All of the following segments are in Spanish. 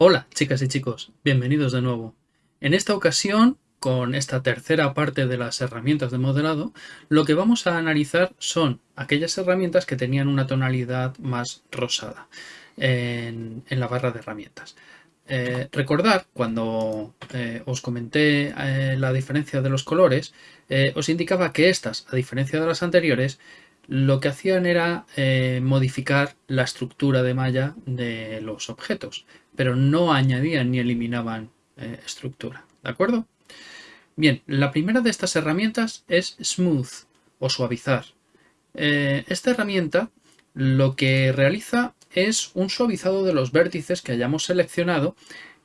Hola chicas y chicos, bienvenidos de nuevo. En esta ocasión, con esta tercera parte de las herramientas de modelado, lo que vamos a analizar son aquellas herramientas que tenían una tonalidad más rosada en, la barra de herramientas. Eh, recordar, cuando eh, os comenté eh, la diferencia de los colores, os indicaba que estas, a diferencia de las anteriores, lo que hacían era modificar la estructura de malla de los objetos pero no añadían ni eliminaban eh, estructura. ¿De acuerdo? Bien, la primera de estas herramientas es Smooth o suavizar. Eh, esta herramienta lo que realiza es un suavizado de los vértices que hayamos seleccionado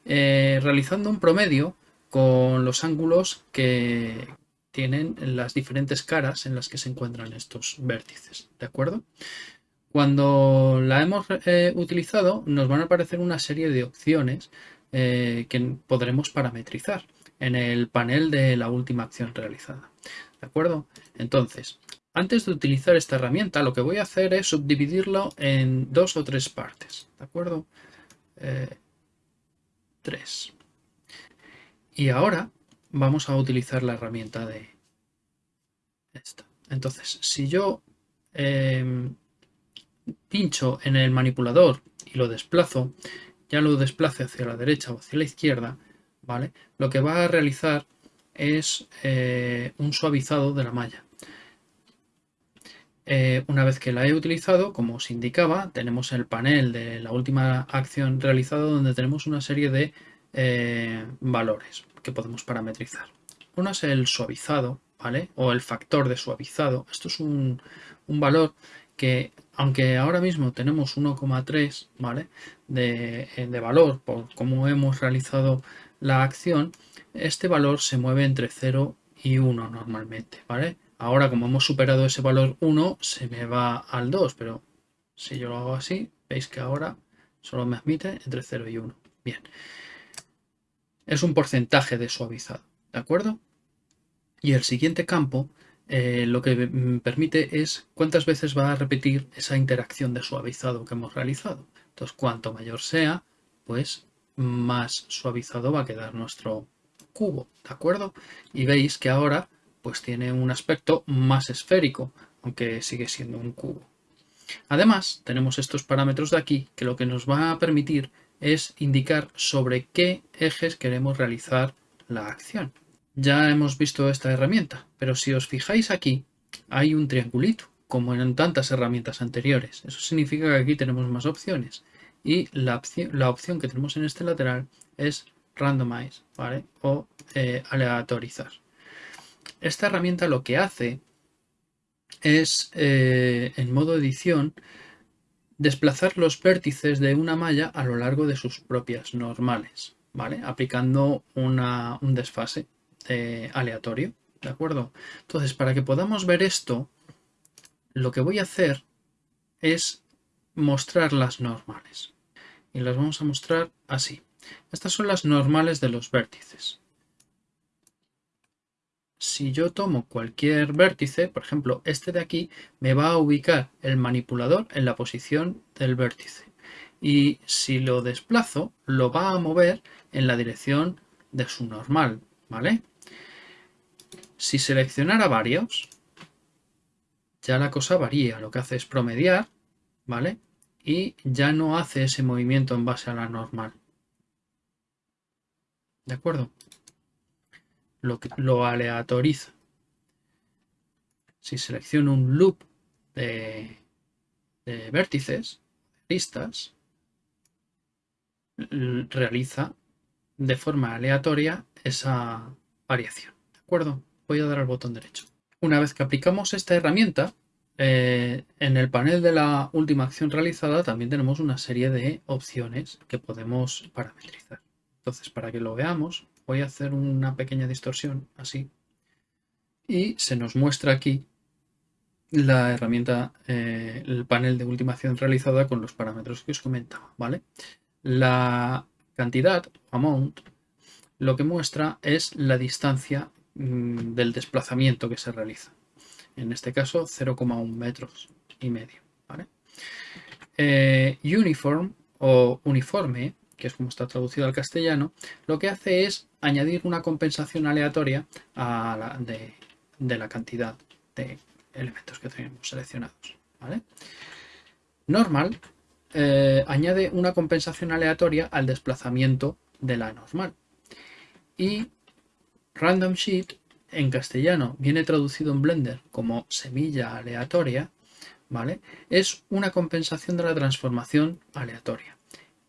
eh, realizando un promedio con los ángulos que tienen las diferentes caras en las que se encuentran estos vértices. ¿De acuerdo? Cuando la hemos eh, utilizado nos van a aparecer una serie de opciones eh, que podremos parametrizar en el panel de la última acción realizada. ¿De acuerdo? Entonces, antes de utilizar esta herramienta, lo que voy a hacer es subdividirlo en dos o tres partes. ¿De acuerdo? Eh, tres. Y ahora vamos a utilizar la herramienta de esta. Entonces, si yo em, pincho en el manipulador y lo desplazo, ya lo desplace hacia la derecha o hacia la izquierda, ¿vale? Lo que va a realizar es eh, un suavizado de la malla. Eh, una vez que la he utilizado, como os indicaba, tenemos el panel de la última acción realizada donde tenemos una serie de eh, valores que podemos parametrizar. Uno es el suavizado, ¿vale? O el factor de suavizado. Esto es un, un valor que aunque ahora mismo tenemos 1,3 ¿vale? De, eh, de, valor por cómo hemos realizado la acción, este valor se mueve entre 0 y 1 normalmente. ¿vale? Ahora como hemos superado ese valor 1 se me va al 2, pero si yo lo hago así, veis que ahora solo me admite entre 0 y 1. Bien, es un porcentaje de suavizado, ¿de acuerdo? Y el siguiente campo eh, lo que permite es cuántas veces va a repetir esa interacción de suavizado que hemos realizado. Entonces, cuanto mayor sea, pues más suavizado va a quedar nuestro cubo, ¿de acuerdo? Y veis que ahora pues tiene un aspecto más esférico, aunque sigue siendo un cubo. Además, tenemos estos parámetros de aquí que lo que nos va a permitir es indicar sobre qué ejes queremos realizar la acción. Ya hemos visto esta herramienta, pero si os fijáis aquí, hay un triangulito, como en tantas herramientas anteriores. Eso significa que aquí tenemos más opciones. Y la opción, que tenemos en este lateral es randomize, ¿vale? O eh, aleatorizar. Esta herramienta lo que hace es, eh, en modo edición, desplazar los vértices de una malla a lo largo de sus propias normales, ¿vale? Aplicando un desfase aleatorio, ¿de acuerdo? Entonces, para que podamos ver esto, lo que voy a hacer es mostrar las normales. Y las vamos a mostrar así. Estas son las normales de los vértices. Si yo tomo cualquier vértice, por ejemplo este de aquí, me va a ubicar el manipulador en la posición del vértice. Y si lo desplazo, lo va a mover en la dirección de su normal, ¿vale? Si seleccionara varios, ya la cosa varía. Lo que hace es promediar, ¿vale? Y ya no hace ese movimiento en base a la normal. ¿De acuerdo? Lo, lo aleatoriza. Si selecciono un loop de, de vértices, listas, realiza de forma aleatoria esa variación. ¿De acuerdo? voy a dar al botón derecho. Una vez que aplicamos esta herramienta, eh, en el panel de la última acción realizada también tenemos una serie de opciones que podemos parametrizar. Entonces, para que lo veamos, voy a hacer una pequeña distorsión, así. Y se nos muestra aquí la herramienta, eh, el panel de última acción realizada con los parámetros que os comentaba, ¿vale? La cantidad, amount, lo que muestra es la distancia Mm, del desplazamiento que se realiza. en este caso 0,1 metros y medio. Eh, uniform o uniforme, que es como está traducido al castellano, lo que hace es añadir una compensación aleatoria de, la cantidad de elementos que tenemos seleccionados. Normal eh, añade una compensación aleatoria al desplazamiento de la normal. Y Random Sheet en castellano viene traducido en Blender como semilla aleatoria, ¿vale? Es una compensación de la transformación aleatoria.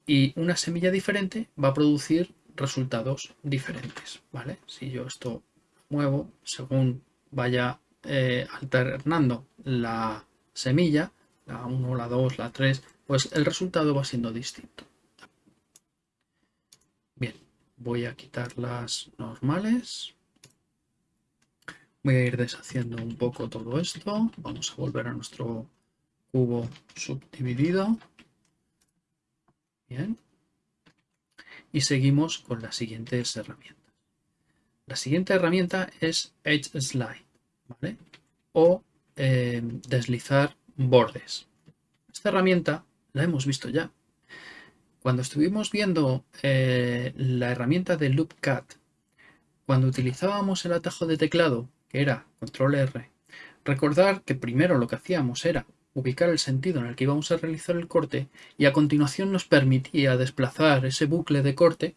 Y una semilla diferente va a producir resultados diferentes, ¿vale? Si yo esto muevo, según vaya eh, alternando la semilla, la 1, la 2, la 3, pues el resultado va siendo distinto. Bien, voy a quitar las normales. Voy a ir deshaciendo un poco todo esto. Vamos a volver a nuestro cubo subdividido. Bien. Y seguimos con las siguientes herramientas. La siguiente herramienta es Edge Slide, ¿vale? O eh, deslizar bordes. Esta herramienta la hemos visto ya. Cuando estuvimos viendo eh, la herramienta de LoopCut, cuando utilizábamos el atajo de teclado, que era Control R, recordar que primero lo que hacíamos era ubicar el sentido en el que íbamos a realizar el corte y a continuación nos permitía desplazar ese bucle de corte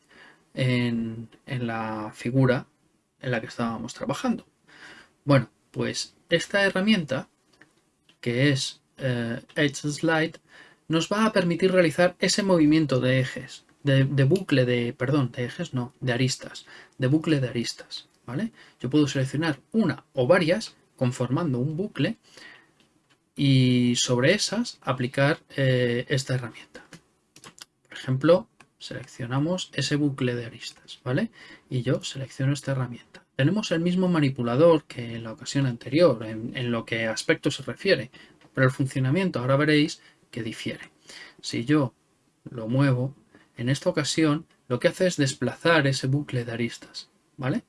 en, en la figura en la que estábamos trabajando. Bueno, pues esta herramienta, que es eh, Edge Slide, nos va a permitir realizar ese movimiento de ejes, de, bucle de, perdón, de ejes no, de aristas, de bucle de aristas, ¿vale? Yo puedo seleccionar una o varias conformando un bucle y sobre esas aplicar eh, esta herramienta. Por ejemplo, seleccionamos ese bucle de aristas, ¿vale? Y yo selecciono esta herramienta. Tenemos el mismo manipulador que en la ocasión anterior, en, lo que aspecto se refiere, pero el funcionamiento ahora veréis que difiere. Si yo lo muevo, en esta ocasión lo que hace es desplazar ese bucle de aristas, ¿vale?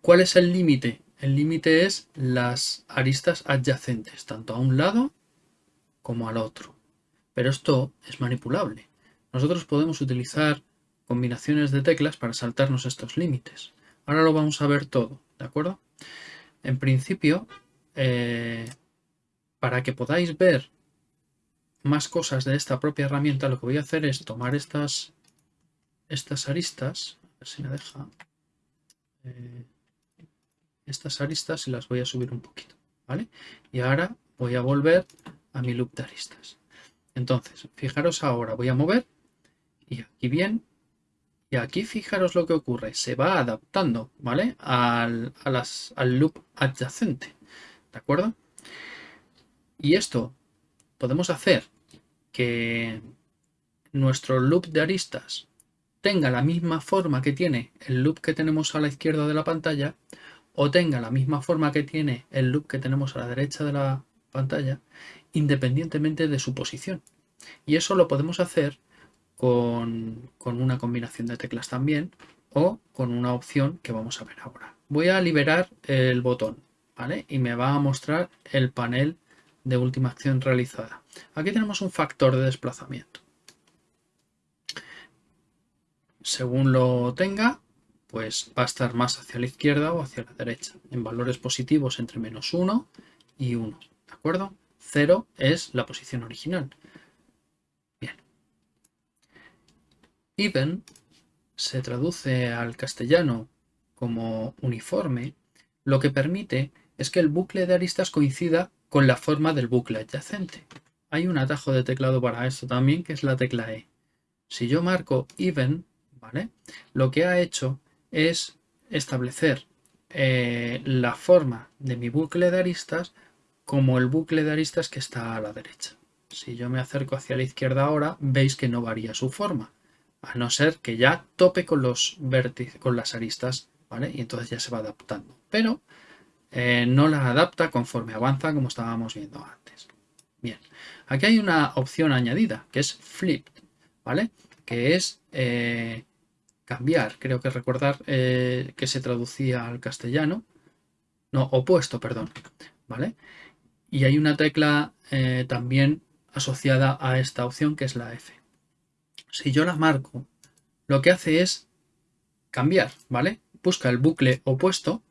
¿Cuál es el límite? El límite es las aristas adyacentes, tanto a un lado como al otro. Pero esto es manipulable. Nosotros podemos utilizar combinaciones de teclas para saltarnos estos límites. Ahora lo vamos a ver todo, ¿de acuerdo? En principio, eh, para que podáis ver más cosas de esta propia herramienta, lo que voy a hacer es tomar estas, estas aristas, a ver si me deja, eh, estas aristas y las voy a subir un poquito, ¿vale? Y ahora voy a volver a mi loop de aristas. Entonces, fijaros ahora, voy a mover y aquí bien, y aquí fijaros lo que ocurre, se va adaptando, ¿vale? Al, al loop adyacente, ¿de acuerdo? Y esto podemos hacer que nuestro loop de aristas tenga la misma forma que tiene el loop que tenemos a la izquierda de la pantalla o tenga la misma forma que tiene el loop que tenemos a la derecha de la pantalla independientemente de su posición. Y eso lo podemos hacer con, con una combinación de teclas también o con una opción que vamos a ver ahora. Voy a liberar el botón ¿vale? y me va a mostrar el panel de última acción realizada. Aquí tenemos un factor de desplazamiento. Según lo tenga, pues va a estar más hacia la izquierda o hacia la derecha, en valores positivos entre menos 1 y 1. ¿De acuerdo? 0 es la posición original. Bien. Even se traduce al castellano como uniforme, lo que permite es que el bucle de aristas coincida con la forma del bucle adyacente. Hay un atajo de teclado para esto también, que es la tecla E. Si yo marco even, ¿vale? Lo que ha hecho es establecer eh, la forma de mi bucle de aristas como el bucle de aristas que está a la derecha. Si yo me acerco hacia la izquierda ahora, veis que no varía su forma, a no ser que ya tope con los vértices, con las aristas, ¿vale? Y entonces ya se va adaptando. Pero eh, no la adapta conforme avanza como estábamos viendo antes. Bien, aquí hay una opción añadida que es flip, ¿vale? Que es eh, cambiar, creo que recordar eh, que se traducía al castellano. no, opuesto, perdón, ¿vale? Y hay una tecla eh, también asociada a esta opción que es la F. Si yo la marco, lo que hace es cambiar, ¿vale? Busca el bucle opuesto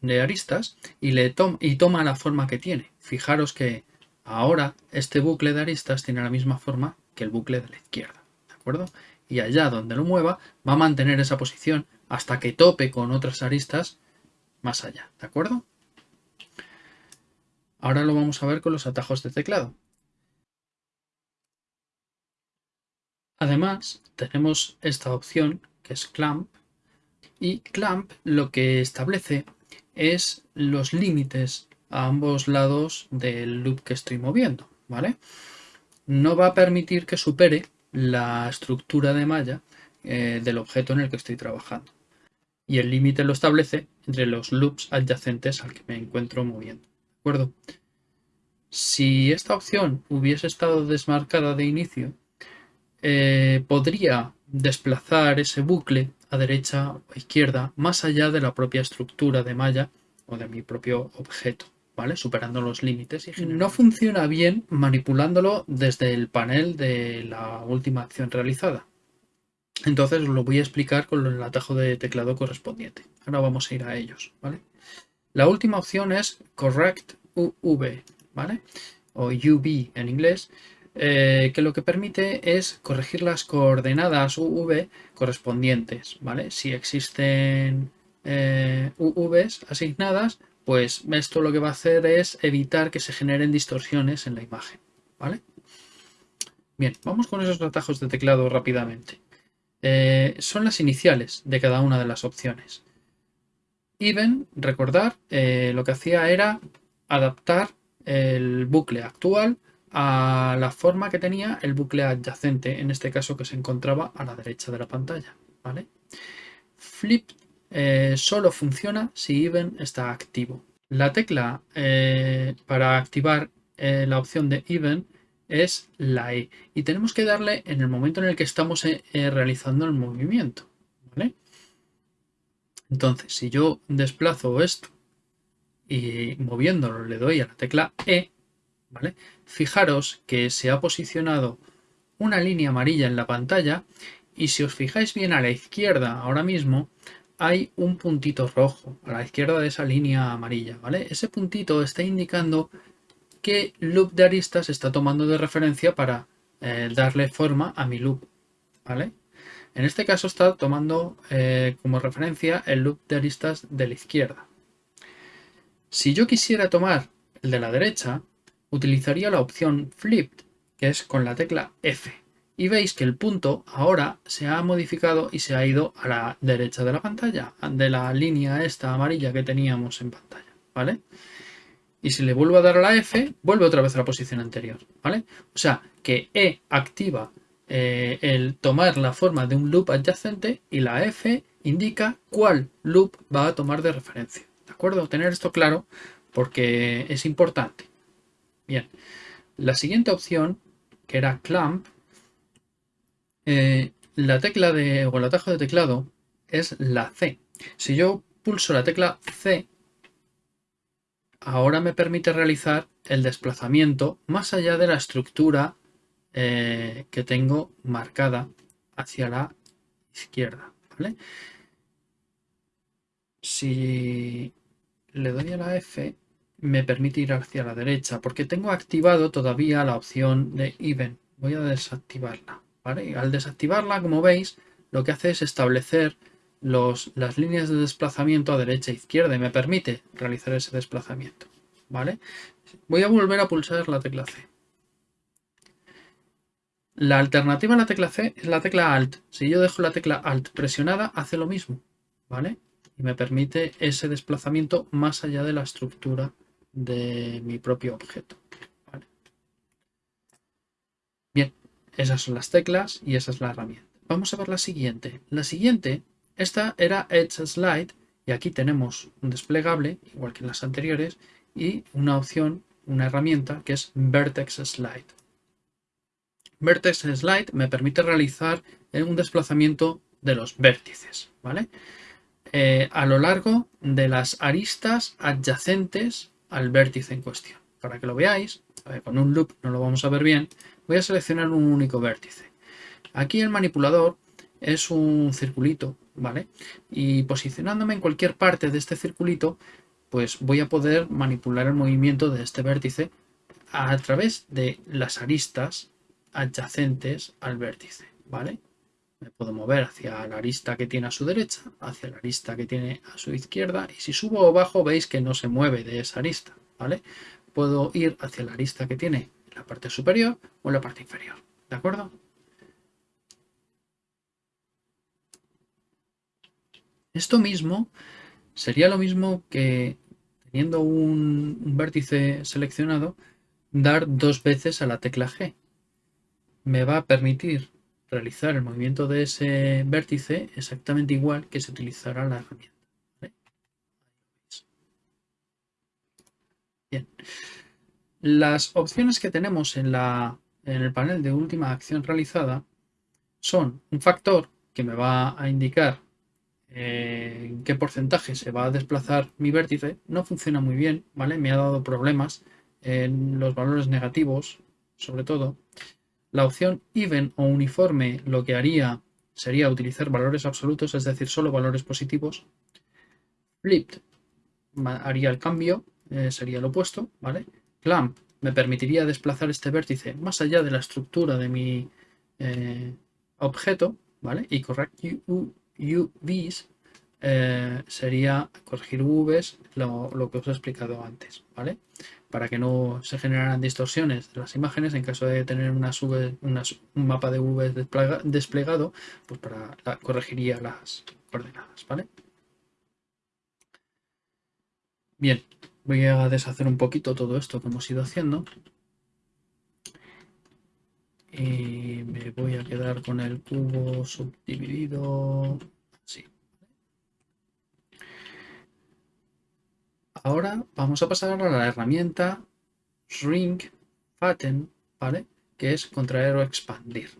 de aristas y, le y toma la forma que tiene. Fijaros que ahora este bucle de aristas tiene la misma forma que el bucle de la izquierda, ¿de acuerdo? Y allá donde lo mueva va a mantener esa posición hasta que tope con otras aristas más allá, ¿de acuerdo? Ahora lo vamos a ver con los atajos de teclado. Además, tenemos esta opción que es Clamp y Clamp lo que establece es los límites a ambos lados del loop que estoy moviendo, ¿vale? No va a permitir que supere la estructura de malla eh, del objeto en el que estoy trabajando y el límite lo establece entre los loops adyacentes al que me encuentro moviendo. ¿De acuerdo? Si esta opción hubiese estado desmarcada de inicio, eh, podría desplazar ese bucle a derecha o izquierda más allá de la propia estructura de malla o de mi propio objeto, ¿vale? Superando los límites. Y no funciona bien manipulándolo desde el panel de la última acción realizada. Entonces lo voy a explicar con el atajo de teclado correspondiente. Ahora vamos a ir a ellos, ¿vale? La última opción es Correct UV, ¿vale? O UV en inglés, eh, que lo que permite es corregir las coordenadas UV correspondientes, ¿vale? Si existen eh, UVs asignadas, pues esto lo que va a hacer es evitar que se generen distorsiones en la imagen, ¿vale? Bien, vamos con esos atajos de teclado rápidamente. Eh, son las iniciales de cada una de las opciones. Even, recordar, eh, lo que hacía era adaptar el bucle actual a la forma que tenía el bucle adyacente, en este caso que se encontraba a la derecha de la pantalla. ¿vale? Flip eh, solo funciona si even está activo. La tecla para activar la opción de even es la E. Y tenemos que darle en el momento en el que estamos eh, eh, realizando el movimiento. Entonces, si yo desplazo esto y moviéndolo le doy a la tecla E, fijaros que se ha posicionado una línea amarilla en la pantalla y si os fijáis bien a la izquierda ahora mismo hay un puntito rojo a la izquierda de esa línea amarilla. ¿vale? Ese puntito está indicando qué loop de aristas está tomando de referencia para eh, darle forma a mi loop. ¿vale? En este caso está tomando eh, como referencia el loop de aristas de la izquierda. Si yo quisiera tomar el de la derecha, utilizaría la opción Flipped, que es con la tecla F. Y veis que el punto ahora se ha modificado y se ha ido a la derecha de la pantalla, de la línea esta amarilla que teníamos en pantalla. ¿Vale? y si le vuelvo a dar a la F, vuelve otra vez a la posición anterior, ¿vale? O sea, que E activa eh, el tomar la forma de un loop adyacente y la F indica cuál loop va a tomar de referencia, ¿de acuerdo? Tener esto claro porque es importante. Bien, la siguiente opción, que era clamp, eh, la tecla de, o el atajo de teclado es la C. Si yo pulso la tecla C, ahora me permite realizar el desplazamiento más allá de la estructura eh, que tengo marcada hacia la izquierda. Si le doy a la F, me permite ir hacia la derecha, porque tengo activado todavía la opción de Even. Voy a desactivarla. Al desactivarla, como veis, lo que hace es establecer las líneas de desplazamiento a derecha e izquierda y me permite realizar ese desplazamiento. ¿Vale? Voy a volver a pulsar la tecla C. La alternativa a la tecla C es la tecla Alt. Si yo dejo la tecla Alt presionada, hace lo mismo. ¿Vale? Y me permite ese desplazamiento más allá de la estructura de mi propio objeto. Bien, esas son las teclas y esa es la herramienta. Vamos a ver la siguiente. La siguiente esta era Edge Slide y aquí tenemos un desplegable, igual que en las anteriores, y una opción, una herramienta que es Vertex Slide. Vertex Slide me permite realizar un desplazamiento de los vértices. ¿vale? eh, a lo largo de las aristas adyacentes al vértice en cuestión. Para que lo veáis, con un loop no lo vamos a ver bien, voy a seleccionar un único vértice. Aquí el manipulador es un circulito, ¿vale? Y posicionándome en cualquier parte de este circulito, pues voy a poder manipular el movimiento de este vértice a través de las aristas adyacentes al vértice, ¿vale? Me puedo mover hacia la arista que tiene a su derecha, hacia la arista que tiene a su izquierda y si subo o bajo veis que no se mueve de esa arista, ¿vale? Puedo ir hacia la arista que tiene la parte superior o la parte inferior, ¿de acuerdo? Esto mismo sería lo mismo que teniendo un, un vértice seleccionado, dar dos veces a la tecla G. Me va a permitir realizar el movimiento de ese vértice exactamente igual que se utilizará la herramienta. Bien. Las opciones que tenemos en, la, en el panel de última acción realizada son un factor que me va a indicar eh, en qué porcentaje se va a desplazar mi vértice. No funciona muy bien, ¿vale? Me ha dado problemas en los valores negativos, sobre todo. La opción even o uniforme lo que haría sería utilizar valores absolutos, es decir, solo valores positivos. Flipped haría el cambio, eh, sería lo opuesto, ¿vale? Clamp me permitiría desplazar este vértice más allá de la estructura de mi eh, objeto, ¿vale? Y correct UVs eh, sería corregir UVs, lo, que os he explicado antes, ¿vale? para que no se generaran distorsiones de las imágenes en caso de tener un mapa de V desplegado, pues para corregiría las coordenadas, ¿vale? Bien, voy a deshacer un poquito todo esto que hemos ido haciendo. Y me voy a quedar con el cubo subdividido así. Ahora vamos a pasar a la herramienta Shrink Fatten, ¿vale? Que es contraer o expandir.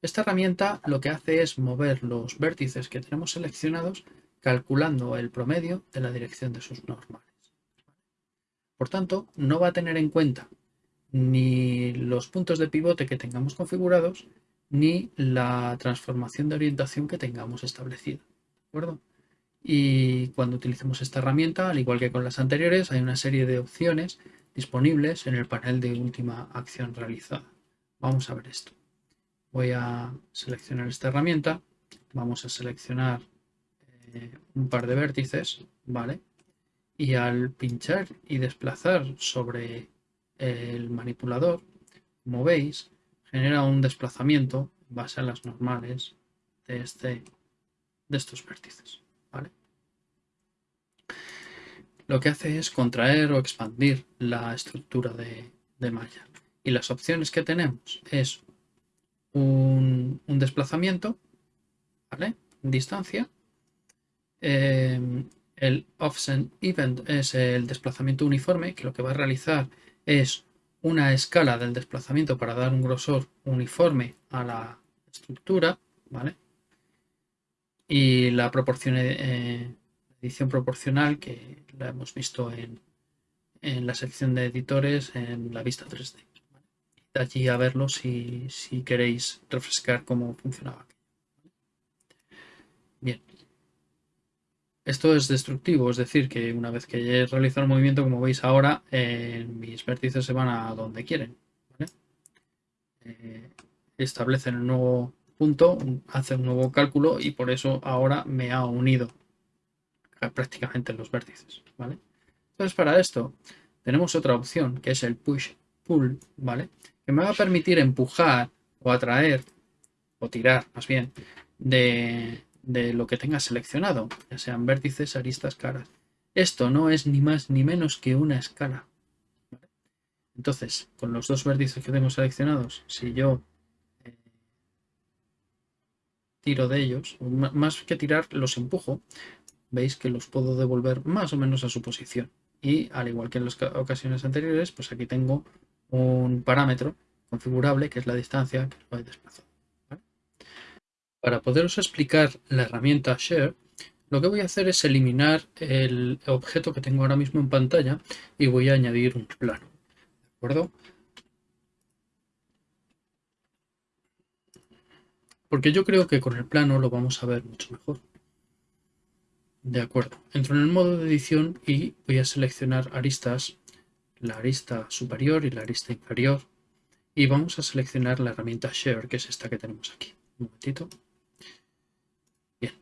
Esta herramienta lo que hace es mover los vértices que tenemos seleccionados calculando el promedio de la dirección de sus normales. Por tanto, no va a tener en cuenta ni los puntos de pivote que tengamos configurados, ni la transformación de orientación que tengamos establecida. ¿De acuerdo? Y cuando utilicemos esta herramienta, al igual que con las anteriores, hay una serie de opciones disponibles en el panel de última acción realizada. Vamos a ver esto. Voy a seleccionar esta herramienta. Vamos a seleccionar eh, un par de vértices, ¿vale? Y al pinchar y desplazar sobre el manipulador, como veis, genera un desplazamiento en base a las normales de, este, de estos vértices. Lo que hace es contraer o expandir la estructura de, malla. Y las opciones que tenemos es un, desplazamiento, ¿vale? Distancia. Em, el offset event es el desplazamiento uniforme, que lo que va a realizar es una escala del desplazamiento para dar un grosor uniforme a la estructura, ¿vale? Y la proporción eh, edición proporcional que la hemos visto en, la sección de editores en la vista 3D. De allí a verlo si, queréis refrescar cómo funcionaba. Bien. Esto es destructivo, es decir, que una vez que he realizado el movimiento, como veis ahora, eh, mis vértices se van a donde quieren. Eh, establecen un nuevo punto, hace un nuevo cálculo y por eso ahora me ha unido prácticamente los vértices, ¿vale? Entonces para esto tenemos otra opción que es el push-pull, ¿vale? Que me va a permitir empujar o atraer o tirar más bien de, lo que tenga seleccionado, ya sean vértices, aristas, caras. Esto no es ni más ni menos que una escala. Entonces, con los dos vértices que tengo seleccionados, si yo eh, tiro de ellos, más que tirar, los empujo, veis que los puedo devolver más o menos a su posición. Y al igual que en las ocasiones anteriores, pues aquí tengo un parámetro configurable que es la distancia que voy desplazando. Para poderos explicar la herramienta Share, lo que voy a hacer es eliminar el objeto que tengo ahora mismo en pantalla y voy a añadir un plano. ¿De acuerdo? Porque yo creo que con el plano lo vamos a ver mucho mejor. De acuerdo, entro en el modo de edición y voy a seleccionar aristas, la arista superior y la arista inferior. Y vamos a seleccionar la herramienta Share, que es esta que tenemos aquí. Un momentito. Bien.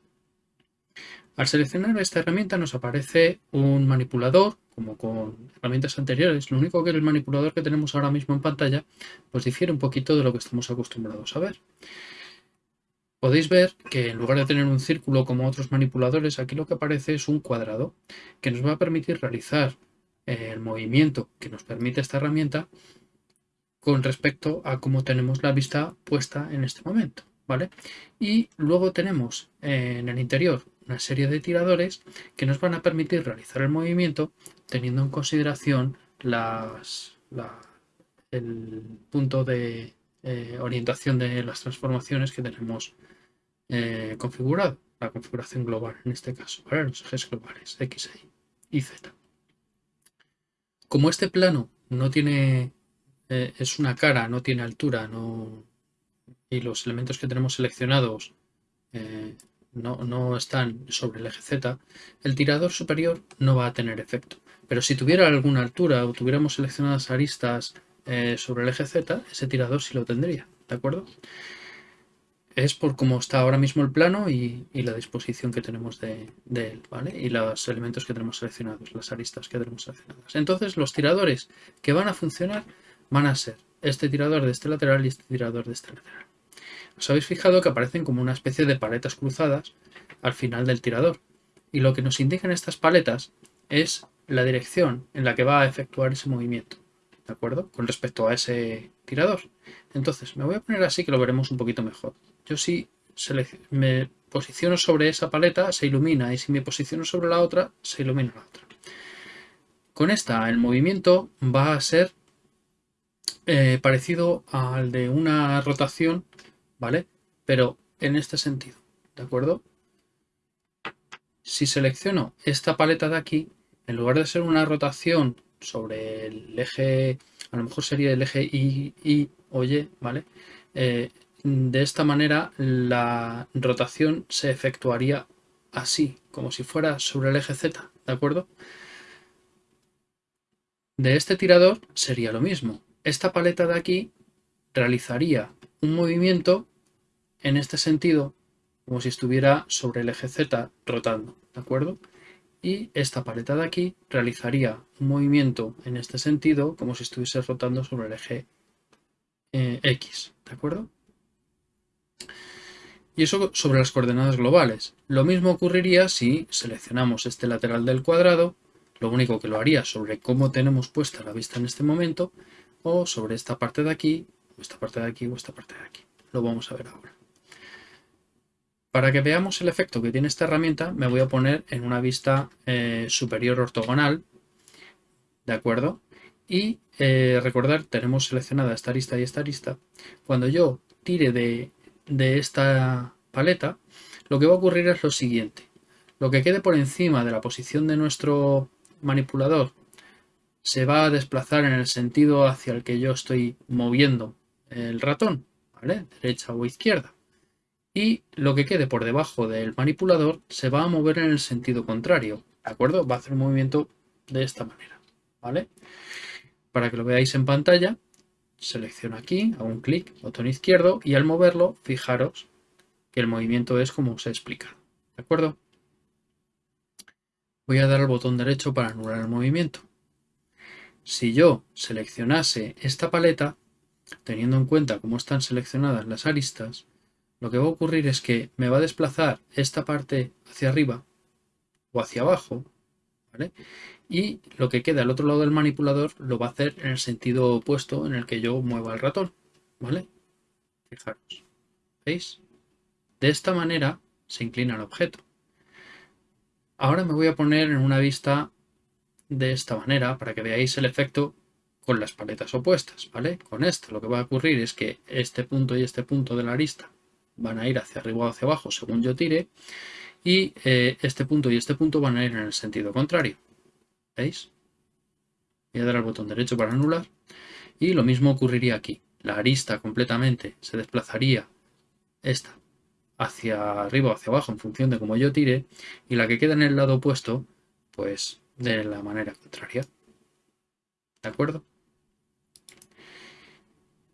Al seleccionar esta herramienta nos aparece un manipulador, como con herramientas anteriores. Lo único que el manipulador que tenemos ahora mismo en pantalla, pues difiere un poquito de lo que estamos acostumbrados a ver. Podéis ver que en lugar de tener un círculo como otros manipuladores, aquí lo que aparece es un cuadrado que nos va a permitir realizar eh, el movimiento que nos permite esta herramienta con respecto a cómo tenemos la vista puesta en este momento. ¿vale? Y luego tenemos eh, en el interior una serie de tiradores que nos van a permitir realizar el movimiento teniendo en consideración el punto de eh, orientación de las transformaciones que tenemos eh, configurado, la configuración global en este caso, los ejes globales X y Z. Como este plano no tiene, eh, es una cara, no tiene altura, no, y los elementos que tenemos seleccionados no, no, están sobre el eje Z, el tirador superior no va a tener efecto. Pero si tuviera alguna altura o tuviéramos seleccionadas aristas sobre el eje Z, ese tirador sí lo tendría, ¿de acuerdo? es por cómo está ahora mismo el plano y, la disposición que tenemos de, él, ¿vale? Y los elementos que tenemos seleccionados, las aristas que tenemos seleccionadas. Entonces los tiradores que van a funcionar van a ser este tirador de este lateral y este tirador de este lateral. Os habéis fijado que aparecen como una especie de paletas cruzadas al final del tirador. Y lo que nos indican estas paletas es la dirección en la que va a efectuar ese movimiento. ¿De acuerdo? Con respecto a ese tirador. Entonces, me voy a poner así que lo veremos un poquito mejor yo si me posiciono sobre esa paleta se ilumina y si me posiciono sobre la otra se ilumina la otra. Con esta el movimiento va a ser eh, parecido al de una rotación, ¿vale? Pero en este sentido, ¿de acuerdo? Si selecciono esta paleta de aquí, en lugar de ser una rotación sobre el eje, a lo mejor sería el eje Y, y o Y, ¿vale? Eh, de esta manera la rotación se efectuaría así, como si fuera sobre el eje Z, ¿de acuerdo? De este tirador sería lo mismo. Esta paleta de aquí realizaría un movimiento en este sentido, como si estuviera sobre el eje Z rotando, ¿de acuerdo? Y esta paleta de aquí realizaría un movimiento en este sentido, como si estuviese rotando sobre el eje eh, X, ¿de acuerdo? Y eso sobre las coordenadas globales. Lo mismo ocurriría si seleccionamos este lateral del cuadrado, lo único que lo haría sobre cómo tenemos puesta la vista en este momento, o sobre esta parte de aquí, esta parte de aquí, o esta parte de aquí. Lo vamos a ver ahora. Para que veamos el efecto que tiene esta herramienta, me voy a poner en una vista eh, superior ortogonal, ¿de acuerdo? Y eh, recordar, tenemos seleccionada esta arista y esta arista. Cuando yo tire de de esta paleta, lo que va a ocurrir es lo siguiente. Lo que quede por encima de la posición de nuestro manipulador se va a desplazar en el sentido hacia el que yo estoy moviendo el ratón, ¿vale? Derecha o izquierda. Y lo que quede por debajo del manipulador se va a mover en el sentido contrario, ¿de acuerdo? Va a hacer un movimiento de esta manera, ¿vale? Para que lo veáis en pantalla, selecciono aquí, hago un clic, botón izquierdo y al moverlo, fijaros que el movimiento es como os he explicado. ¿De acuerdo? Voy a dar al botón derecho para anular el movimiento. Si yo seleccionase esta paleta, teniendo en cuenta cómo están seleccionadas las aristas, lo que va a ocurrir es que me va a desplazar esta parte hacia arriba o hacia abajo, ¿vale? y lo que queda al otro lado del manipulador lo va a hacer en el sentido opuesto en el que yo mueva el ratón, ¿vale? Fijaros, ¿veis? De esta manera se inclina el objeto. Ahora me voy a poner en una vista de esta manera para que veáis el efecto con las paletas opuestas, ¿vale? Con esto lo que va a ocurrir es que este punto y este punto de la arista van a ir hacia arriba o hacia abajo según yo tire y eh, este punto y este punto van a ir en el sentido contrario. ¿Veis? Voy a dar al botón derecho para anular y lo mismo ocurriría aquí. La arista completamente se desplazaría esta hacia arriba o hacia abajo en función de cómo yo tire y la que queda en el lado opuesto pues de la manera contraria. ¿De acuerdo?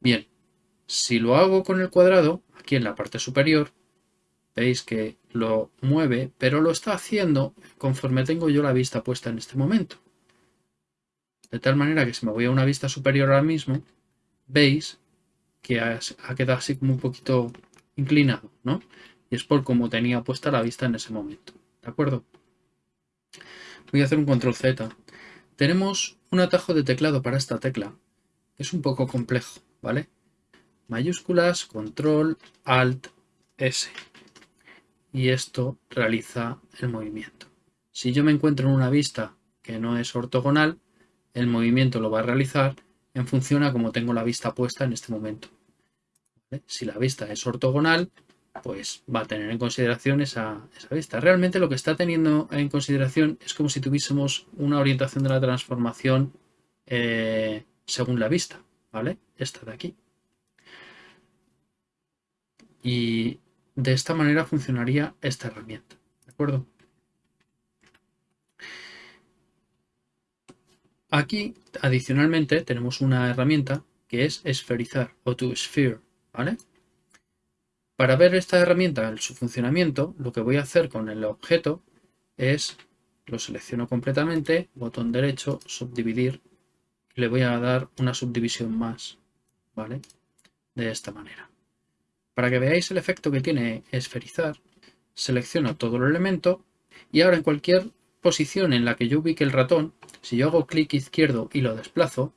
Bien, si lo hago con el cuadrado, aquí en la parte superior, veis que lo mueve, pero lo está haciendo conforme tengo yo la vista puesta en este momento. De tal manera que si me voy a una vista superior ahora mismo, veis que ha, quedado así como un poquito inclinado, ¿no? Y es por cómo tenía puesta la vista en ese momento. ¿De acuerdo? Voy a hacer un control Z. Tenemos un atajo de teclado para esta tecla. Es un poco complejo, ¿vale? Mayúsculas, control, alt, S. Y esto realiza el movimiento. Si yo me encuentro en una vista que no es ortogonal, el movimiento lo va a realizar en función a cómo tengo la vista puesta en este momento. Si la vista es ortogonal, pues va a tener en consideración esa, vista. Realmente lo que está teniendo en consideración es como si tuviésemos una orientación de la transformación eh, según la vista, ¿vale? Esta de aquí. Y de esta manera funcionaría esta herramienta, ¿de acuerdo? Aquí, adicionalmente, tenemos una herramienta que es esferizar o to sphere, ¿vale? Para ver esta herramienta, su funcionamiento, lo que voy a hacer con el objeto es, lo selecciono completamente, botón derecho, subdividir, le voy a dar una subdivisión más, ¿vale? De esta manera. Para que veáis el efecto que tiene esferizar, selecciono todo el elemento y ahora en cualquier posición en la que yo ubique el ratón, si yo hago clic izquierdo y lo desplazo,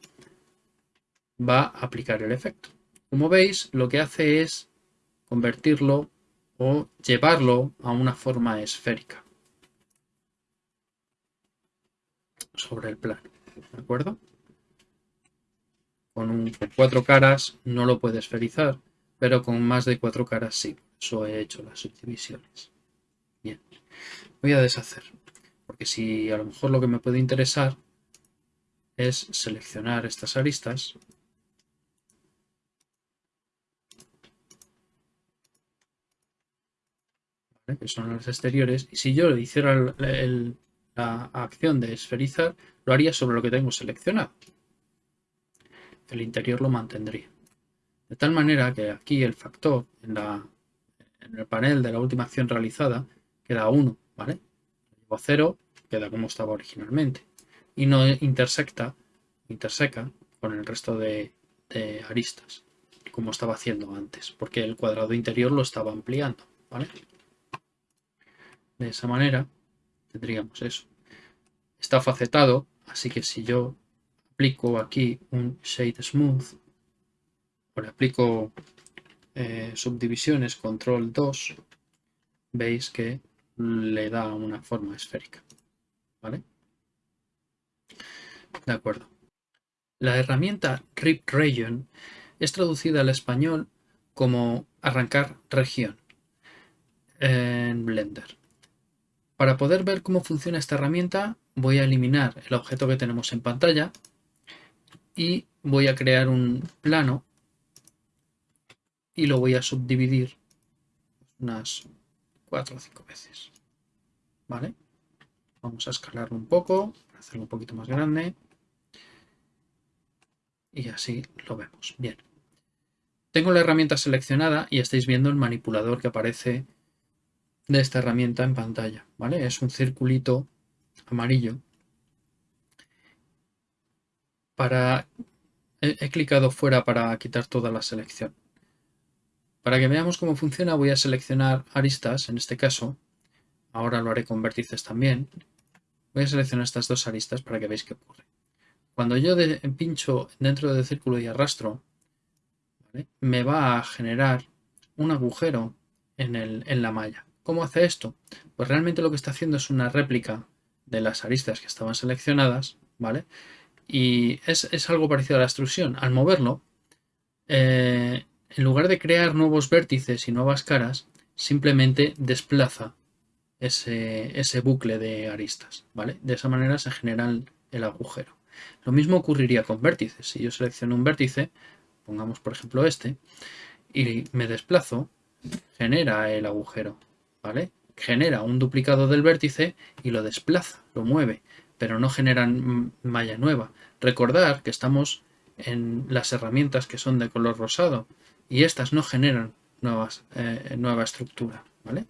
va a aplicar el efecto. Como veis, lo que hace es convertirlo o llevarlo a una forma esférica sobre el plano. ¿De acuerdo? Con, un, cuatro caras no lo puede esferizar, pero con más de cuatro caras sí. Eso he hecho las subdivisiones. Bien, voy a deshacer, porque si a lo mejor lo que me puede interesar es seleccionar estas aristas que son los exteriores, y si yo hiciera la acción de esferizar, lo haría sobre lo que tengo seleccionado. El interior lo mantendría. De tal manera que aquí el factor en, el panel de la última acción realizada queda 1, ¿vale? Llevo a 0, queda como estaba originalmente. Y no intersecta, interseca con el resto de aristas, como estaba haciendo antes, porque el cuadrado interior lo estaba ampliando, ¿vale? De esa manera tendríamos eso. Está facetado, así que si yo aplico aquí un Shade Smooth, o le aplico eh, subdivisiones, control 2, veis que le da una forma esférica. ¿Vale? De acuerdo. La herramienta Rip Region es traducida al español como arrancar región en Blender. Para poder ver cómo funciona esta herramienta voy a eliminar el objeto que tenemos en pantalla y voy a crear un plano y lo voy a subdividir unas 4 o 5 veces. ¿Vale? Vamos a escalarlo un poco, hacerlo un poquito más grande. Y así lo vemos. Bien. Tengo la herramienta seleccionada y estáis viendo el manipulador que aparece de esta herramienta en pantalla, ¿vale? Es un circulito amarillo. Para... He, clicado fuera para quitar toda la selección. Para que veamos cómo funciona voy a seleccionar aristas, en este caso. Ahora lo haré con vértices también. Voy a seleccionar estas dos aristas para que veáis qué ocurre. Cuando yo pincho dentro del círculo y arrastro, me va a generar un agujero en, en la malla. ¿Cómo hace esto? Pues realmente lo que está haciendo es una réplica de las aristas que estaban seleccionadas, ¿vale? Y es, algo parecido a la extrusión. Al moverlo, eh, en lugar de crear nuevos vértices y nuevas caras, simplemente desplaza ese, ese bucle de aristas, ¿vale? De esa manera se genera el agujero. Lo mismo ocurriría con vértices. Si yo selecciono un vértice, pongamos por ejemplo este, y me desplazo, genera el agujero, ¿vale? Genera un duplicado del vértice y lo desplaza, lo mueve, pero no genera malla nueva. Recordar que estamos en las herramientas que son de color rosado y estas no generan nuevas, eh, nueva estructura, ¿vale?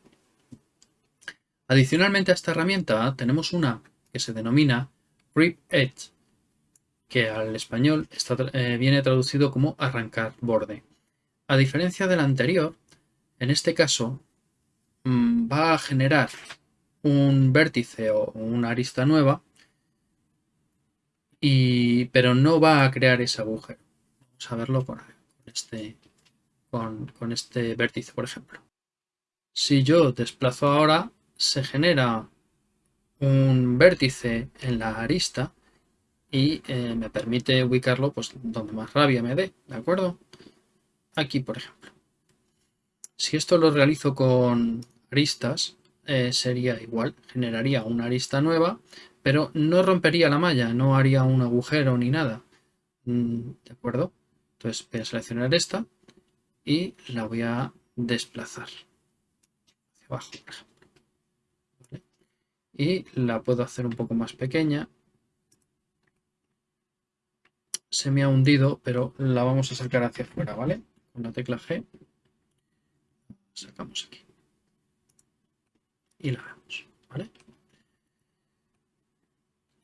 Adicionalmente a esta herramienta tenemos una que se denomina Rip Edge, que al español eh, viene traducido como arrancar borde. A diferencia del anterior, en este caso mm, va a generar un vértice o una arista nueva, y, pero no va a crear ese agujero. Vamos a verlo con, este, con, este vértice, por ejemplo. Si yo desplazo ahora, se genera un vértice en la arista y eh, me permite ubicarlo pues donde más rabia me dé, ¿de acuerdo? Aquí, por ejemplo. Si esto lo realizo con aristas, eh, sería igual, generaría una arista nueva, pero no rompería la malla, no haría un agujero ni nada, mm, ¿de acuerdo? Entonces voy a seleccionar esta y la voy a desplazar hacia abajo, por ejemplo. Y la puedo hacer un poco más pequeña se me ha hundido, pero la vamos a sacar hacia afuera, ¿vale? Con la tecla G. Sacamos aquí. Y la vemos, ¿vale?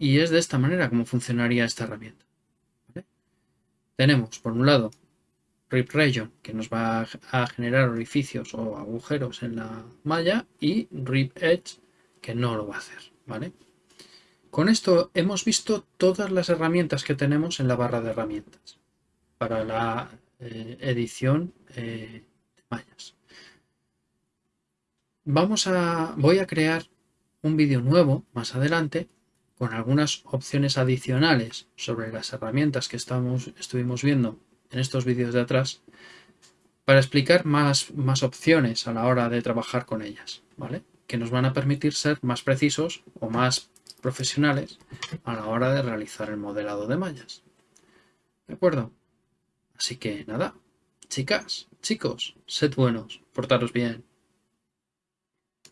Y es de esta manera como funcionaría esta herramienta. Tenemos, por un lado, Rip Region, que nos va a generar orificios o agujeros en la malla, y Rip Edge, que no lo va a hacer, ¿vale? Con esto hemos visto todas las herramientas que tenemos en la barra de herramientas para la eh, edición eh, de mallas. Vamos a, voy a crear un vídeo nuevo más adelante con algunas opciones adicionales sobre las herramientas que estamos, estuvimos viendo en estos vídeos de atrás para explicar más, más opciones a la hora de trabajar con ellas, ¿vale? Que nos van a permitir ser más precisos o más profesionales a la hora de realizar el modelado de mallas. ¿De acuerdo? Así que nada, chicas, chicos, sed buenos, portaros bien.